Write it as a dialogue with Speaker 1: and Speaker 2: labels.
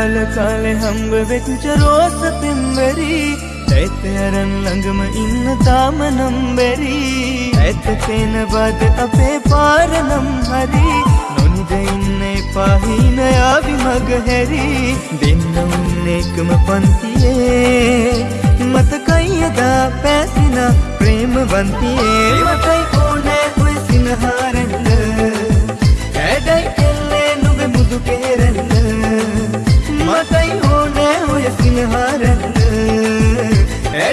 Speaker 1: බාල කාලෙ හම්බ වෙච්ච රෝස පෙම්වරි. ඇත අරන් ළඟම ඉන්න තාම නම්බැරි. ඇත තේන බද අපේ පාරනම් හරි. නොනිද ඉන්න පාහින යාවි මග හැරි. දෙන්න උන්න එකම පන්තියේ. මතකයියදා පැසින ප්‍රේමවන්තියේ. මතයි कई होने हो सिंहारण ए